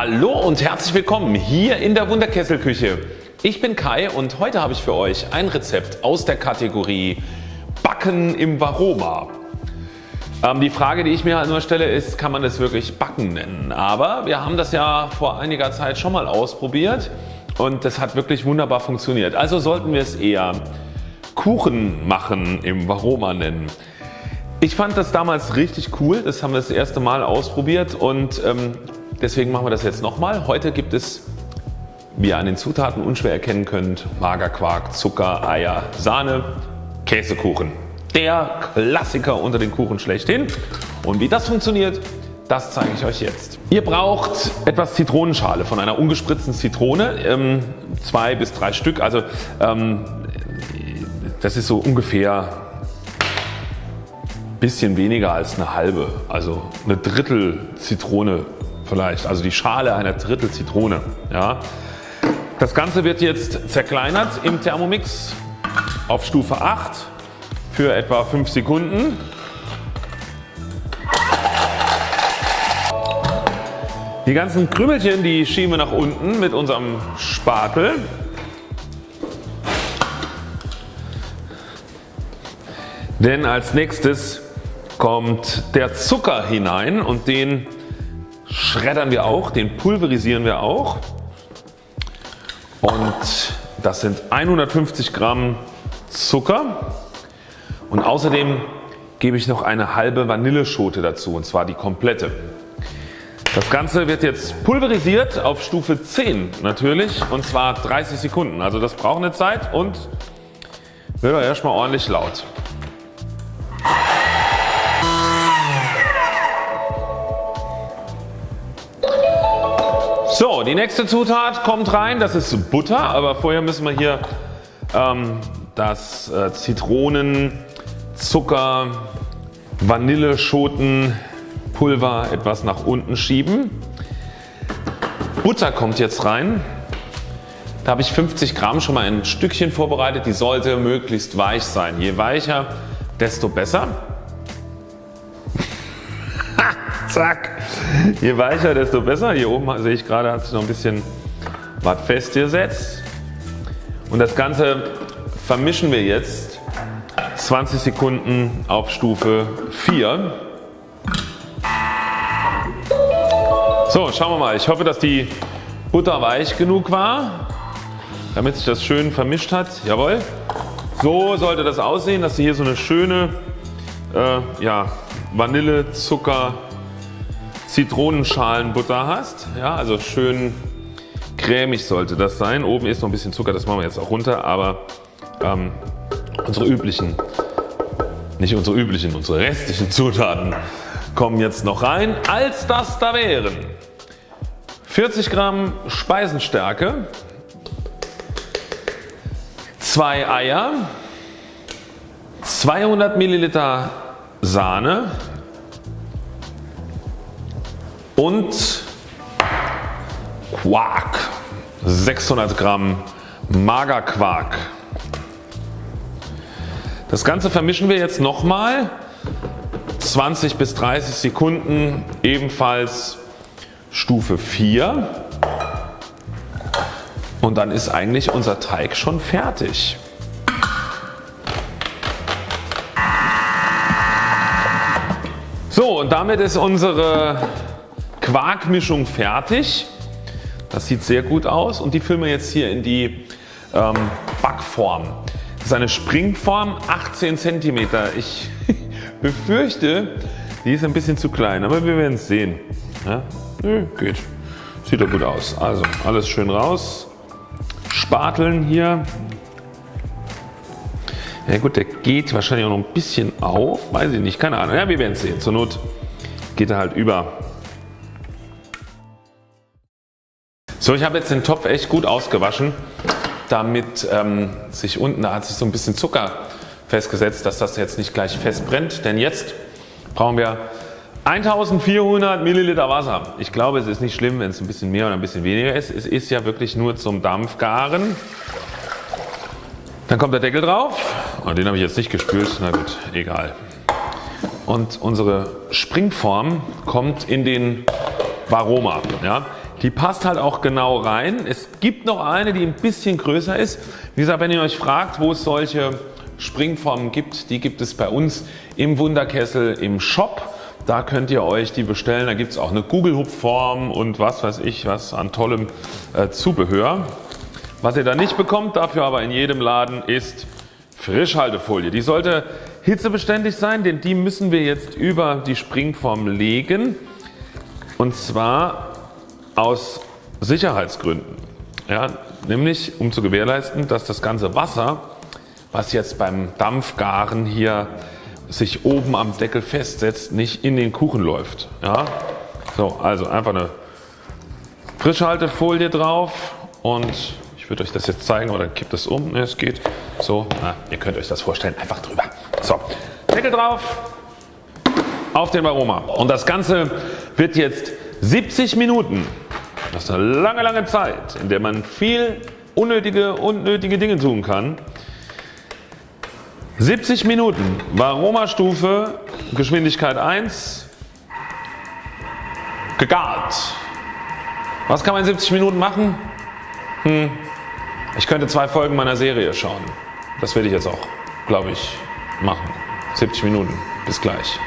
Hallo und herzlich willkommen hier in der Wunderkesselküche. Ich bin Kai und heute habe ich für euch ein Rezept aus der Kategorie Backen im Varoma. Ähm, die Frage die ich mir halt nur stelle ist kann man das wirklich Backen nennen? Aber wir haben das ja vor einiger Zeit schon mal ausprobiert und das hat wirklich wunderbar funktioniert. Also sollten wir es eher Kuchen machen im Varoma nennen. Ich fand das damals richtig cool, das haben wir das erste Mal ausprobiert und ähm, deswegen machen wir das jetzt nochmal. Heute gibt es wie ihr an den Zutaten unschwer erkennen könnt Magerquark, Zucker, Eier, Sahne, Käsekuchen. Der Klassiker unter den Kuchen schlechthin. Und wie das funktioniert das zeige ich euch jetzt. Ihr braucht etwas Zitronenschale von einer ungespritzten Zitrone, ähm, zwei bis drei Stück. Also ähm, das ist so ungefähr bisschen weniger als eine halbe, also eine Drittel Zitrone vielleicht, also die Schale einer Drittel Zitrone. Ja. Das Ganze wird jetzt zerkleinert im Thermomix auf Stufe 8 für etwa 5 Sekunden. Die ganzen Krümelchen die schieben wir nach unten mit unserem Spatel. Denn als nächstes kommt der Zucker hinein und den schreddern wir auch, den pulverisieren wir auch und das sind 150 Gramm Zucker und außerdem gebe ich noch eine halbe Vanilleschote dazu und zwar die komplette. Das Ganze wird jetzt pulverisiert auf Stufe 10 natürlich und zwar 30 Sekunden. Also das braucht eine Zeit und wird auch erstmal ordentlich laut. So, die nächste Zutat kommt rein, das ist Butter, aber vorher müssen wir hier ähm, das äh, Zitronen, Zucker, Vanilleschotenpulver etwas nach unten schieben. Butter kommt jetzt rein. Da habe ich 50 Gramm schon mal ein Stückchen vorbereitet. Die sollte möglichst weich sein. Je weicher desto besser. Zack. Je weicher desto besser. Hier oben sehe ich gerade hat sich noch ein bisschen was festgesetzt. Und das Ganze vermischen wir jetzt 20 Sekunden auf Stufe 4. So schauen wir mal. Ich hoffe dass die Butter weich genug war damit sich das schön vermischt hat. Jawohl. So sollte das aussehen dass du hier so eine schöne äh, ja, Vanille, Zucker, Zitronenschalenbutter hast. Ja, also schön cremig sollte das sein. Oben ist noch ein bisschen Zucker, das machen wir jetzt auch runter, aber ähm, unsere üblichen, nicht unsere üblichen, unsere restlichen Zutaten kommen jetzt noch rein. Als das da wären 40 Gramm Speisenstärke, 2 Eier, 200 Milliliter Sahne, und Quark 600 Gramm Magerquark. Das Ganze vermischen wir jetzt nochmal 20 bis 30 Sekunden ebenfalls Stufe 4 und dann ist eigentlich unser Teig schon fertig. So und damit ist unsere Quarkmischung fertig. Das sieht sehr gut aus und die füllen wir jetzt hier in die ähm, Backform. Das ist eine Springform 18 cm. Ich befürchte die ist ein bisschen zu klein, aber wir werden es sehen. Ja? Nö, geht. Sieht doch gut aus. Also alles schön raus. Spateln hier. Ja gut der geht wahrscheinlich auch noch ein bisschen auf. Weiß ich nicht. Keine Ahnung. Ja wir werden es sehen. Zur Not geht er halt über. So ich habe jetzt den Topf echt gut ausgewaschen damit ähm, sich unten, da hat sich so ein bisschen Zucker festgesetzt, dass das jetzt nicht gleich festbrennt. Denn jetzt brauchen wir 1400 Milliliter Wasser. Ich glaube es ist nicht schlimm wenn es ein bisschen mehr oder ein bisschen weniger ist. Es ist ja wirklich nur zum Dampfgaren. Dann kommt der Deckel drauf. Oh, den habe ich jetzt nicht gespült. Na gut, egal. Und unsere Springform kommt in den Varoma. Ja. Die passt halt auch genau rein. Es gibt noch eine die ein bisschen größer ist. Wie gesagt wenn ihr euch fragt wo es solche Springformen gibt, die gibt es bei uns im Wunderkessel im Shop. Da könnt ihr euch die bestellen. Da gibt es auch eine Kugelhupfform und was weiß ich was an tollem äh, Zubehör. Was ihr da nicht bekommt, dafür aber in jedem Laden ist Frischhaltefolie. Die sollte hitzebeständig sein, denn die müssen wir jetzt über die Springform legen und zwar aus Sicherheitsgründen. Ja, nämlich um zu gewährleisten, dass das ganze Wasser, was jetzt beim Dampfgaren hier sich oben am Deckel festsetzt, nicht in den Kuchen läuft. Ja? So, also einfach eine Frischhaltefolie drauf und ich würde euch das jetzt zeigen oder kippt es um. Ne, es geht so. Na, ihr könnt euch das vorstellen. Einfach drüber. So, Deckel drauf auf den Aroma. Und das Ganze wird jetzt 70 Minuten. Das ist eine lange, lange Zeit, in der man viel unnötige, unnötige Dinge tun kann. 70 Minuten Varoma-Stufe Geschwindigkeit 1 gegart. Was kann man in 70 Minuten machen? Hm. Ich könnte zwei Folgen meiner Serie schauen. Das werde ich jetzt auch glaube ich machen. 70 Minuten. Bis gleich.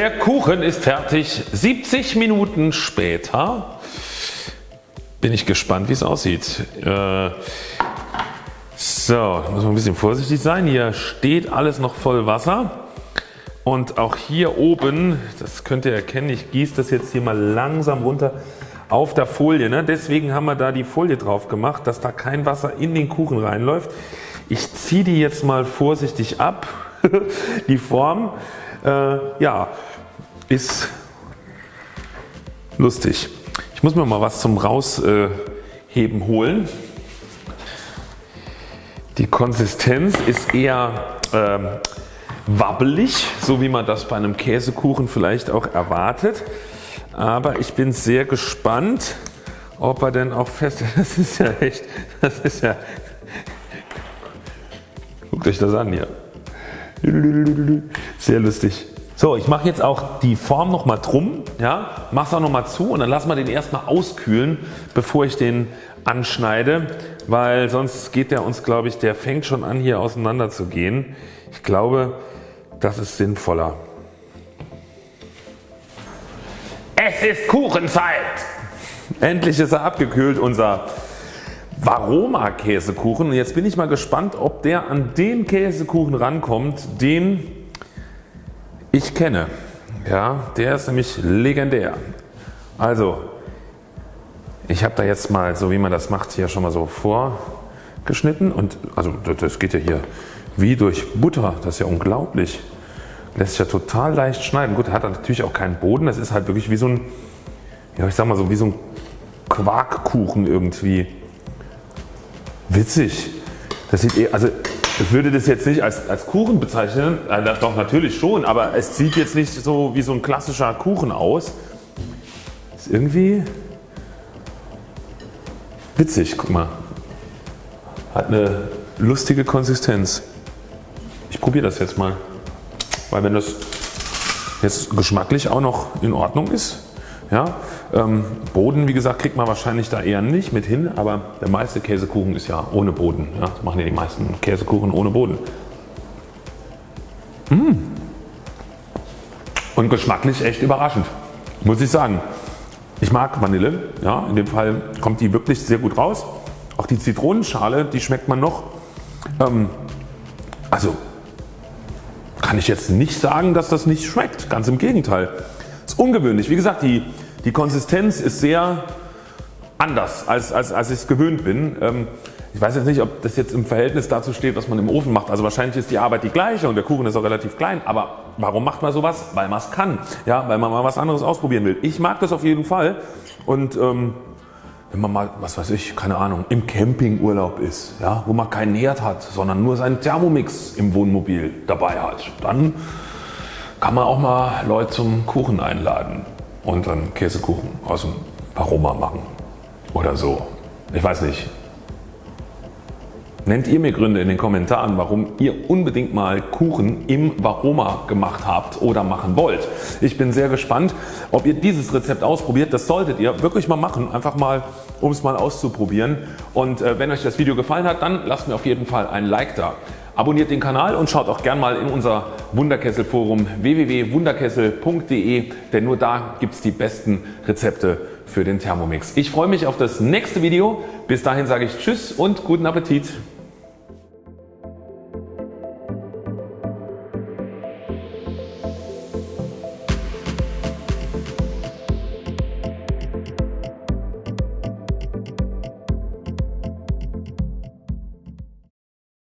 Der Kuchen ist fertig. 70 Minuten später bin ich gespannt wie es aussieht. Äh, so, muss man ein bisschen vorsichtig sein. Hier steht alles noch voll Wasser. Und auch hier oben, das könnt ihr erkennen, ich gieße das jetzt hier mal langsam runter auf der Folie. Ne? Deswegen haben wir da die Folie drauf gemacht, dass da kein Wasser in den Kuchen reinläuft. Ich ziehe die jetzt mal vorsichtig ab. die Form äh, ja, ist lustig. Ich muss mir mal was zum Rausheben holen. Die Konsistenz ist eher ähm, wabbelig, so wie man das bei einem Käsekuchen vielleicht auch erwartet. Aber ich bin sehr gespannt, ob er denn auch fest. Das ist ja echt. Das ist ja. Guckt euch das an hier. Sehr lustig. So, ich mache jetzt auch die Form nochmal drum, ja, mache es auch nochmal zu und dann lassen wir den erstmal auskühlen, bevor ich den anschneide, weil sonst geht der uns glaube ich, der fängt schon an hier auseinander zu gehen. Ich glaube, das ist sinnvoller. Es ist Kuchenzeit! Endlich ist er abgekühlt unser Varoma Käsekuchen und jetzt bin ich mal gespannt ob der an den Käsekuchen rankommt den ich kenne. Ja, der ist nämlich legendär. Also ich habe da jetzt mal so wie man das macht hier schon mal so vorgeschnitten und also das geht ja hier wie durch Butter. Das ist ja unglaublich. Lässt sich ja total leicht schneiden. Gut, hat natürlich auch keinen Boden. Das ist halt wirklich wie so ein, ja ich sag mal so wie so ein Quarkkuchen irgendwie. Witzig. Das sieht eh, also ich würde das jetzt nicht als, als Kuchen bezeichnen, äh, doch natürlich schon, aber es sieht jetzt nicht so wie so ein klassischer Kuchen aus. Ist irgendwie witzig, guck mal. Hat eine lustige Konsistenz. Ich probiere das jetzt mal, weil wenn das jetzt geschmacklich auch noch in Ordnung ist, ja, ähm, Boden wie gesagt kriegt man wahrscheinlich da eher nicht mit hin, aber der meiste Käsekuchen ist ja ohne Boden. Ja, das machen ja die meisten Käsekuchen ohne Boden. Mmh. Und geschmacklich echt überraschend, muss ich sagen. Ich mag Vanille, ja, in dem Fall kommt die wirklich sehr gut raus. Auch die Zitronenschale, die schmeckt man noch. Ähm, also kann ich jetzt nicht sagen, dass das nicht schmeckt, ganz im Gegenteil. Ist ungewöhnlich. Wie gesagt, die die Konsistenz ist sehr anders als, als, als ich es gewöhnt bin. Ähm, ich weiß jetzt nicht ob das jetzt im Verhältnis dazu steht was man im Ofen macht. Also wahrscheinlich ist die Arbeit die gleiche und der Kuchen ist auch relativ klein. Aber warum macht man sowas? Weil man es kann. Ja, weil man mal was anderes ausprobieren will. Ich mag das auf jeden Fall und ähm, wenn man mal, was weiß ich, keine Ahnung, im Campingurlaub ist, ja, wo man keinen Herd hat, sondern nur seinen Thermomix im Wohnmobil dabei hat, dann kann man auch mal Leute zum Kuchen einladen und dann Käsekuchen aus dem Aroma machen oder so. Ich weiß nicht. Nennt ihr mir Gründe in den Kommentaren warum ihr unbedingt mal Kuchen im Varoma gemacht habt oder machen wollt. Ich bin sehr gespannt ob ihr dieses Rezept ausprobiert. Das solltet ihr wirklich mal machen. Einfach mal um es mal auszuprobieren. Und äh, wenn euch das Video gefallen hat dann lasst mir auf jeden Fall ein Like da. Abonniert den Kanal und schaut auch gern mal in unser Wunderkessel Forum www.wunderkessel.de denn nur da gibt es die besten Rezepte für den Thermomix. Ich freue mich auf das nächste Video. Bis dahin sage ich Tschüss und guten Appetit.